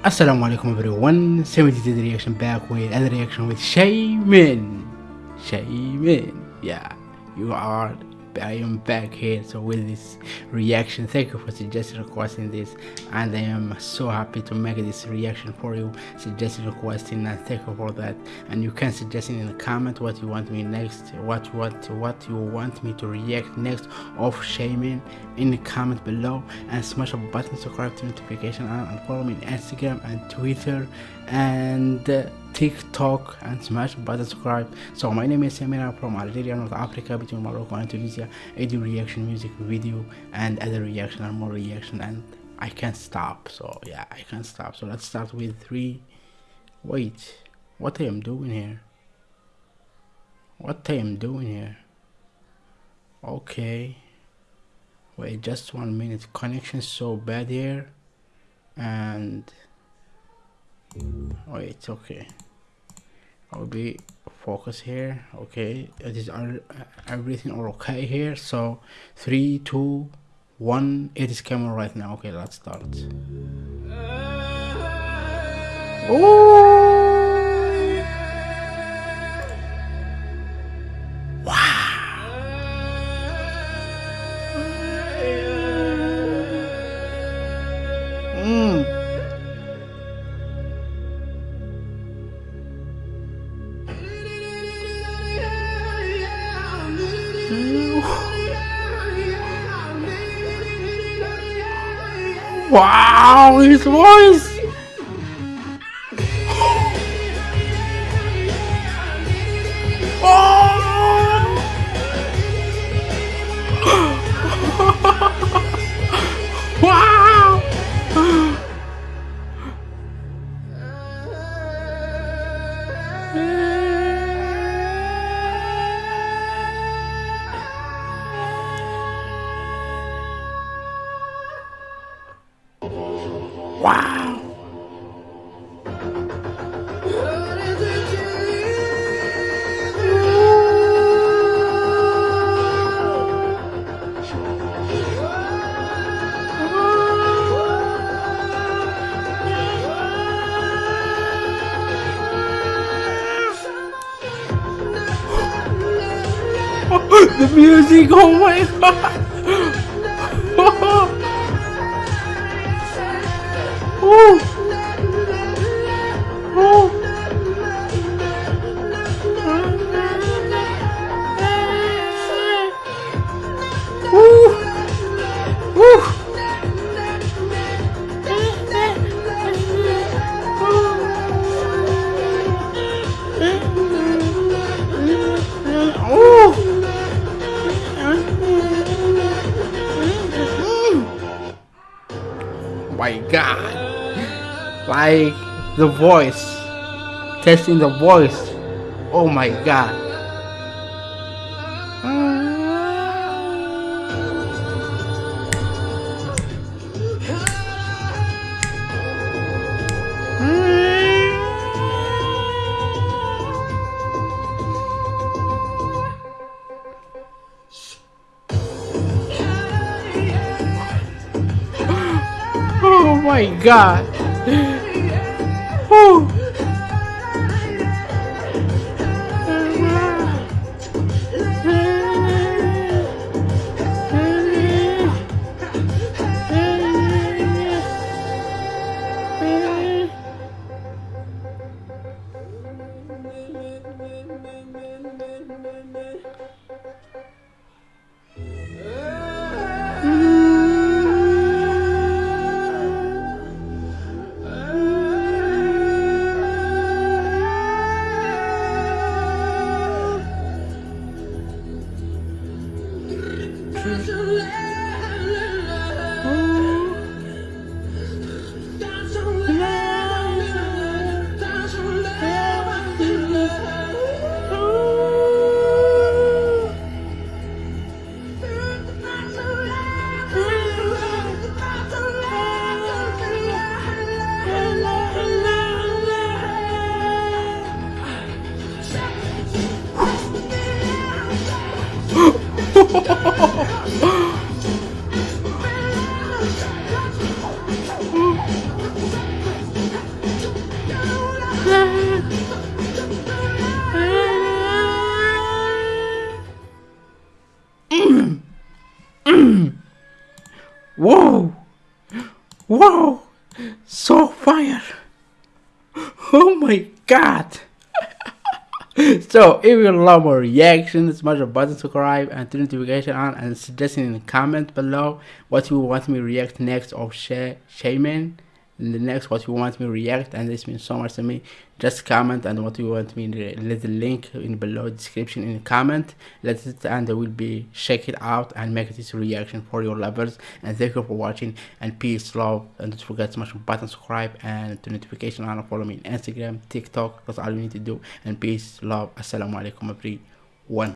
Assalamu alaikum everyone, 70 reaction back with another reaction with Shaman. Shaman, yeah, you are I am back here so with this reaction thank you for suggesting requesting this and I am so happy to make this reaction for you suggesting requesting and thank you for that. And you can suggest in the comment what you want me next what what what you want me to react next of Shaman in the comment below and smash a button subscribe to notification and follow me on Instagram and Twitter and uh, TikTok and smash button subscribe. So my name is Samira from Algeria, North Africa, between Morocco and Tunisia. I do reaction music video and other reaction and more reaction and I can't stop. So yeah, I can't stop. So let's start with three. Wait, what I am doing here? What I am doing here? Okay. Wait, just one minute. Connection so bad here. And wait, okay. I'll be focus here okay? It is uh, everything okay here? So three two one it is camera right now. Okay let's start. Uh, Ooh. Wow, his voice! Oh! Wow. The music, oh my god! My god. Like the voice testing the voice. Oh my god ah. Oh my god. Whew. 只是泪。Whoa! Whoa! So fire! Oh my god! so if you love more reactions, smash the button subscribe and turn notification on and suggesting in the comment below what you want me to react next of Shaman in the next what you want me react and this means so much to me. Just comment and what you want me let the link in below description in the comment. Let it and I will be check it out and make this reaction for your lovers. And thank you for watching and peace love and don't forget to smash the button subscribe and the notification and follow me on instagram tiktok that's all you need to do. And peace love assalamu alaikum everyone